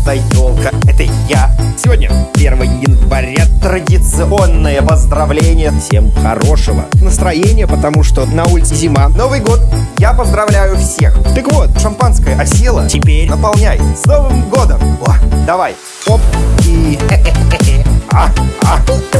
эта елка, это я. Сегодня 1 января Традиционное поздравление. Всем хорошего настроения, потому что на улице зима. Новый год, я поздравляю всех. Так вот, шампанское осело. Теперь наполняй С Новым годом. О, Давай, оп и... А, а.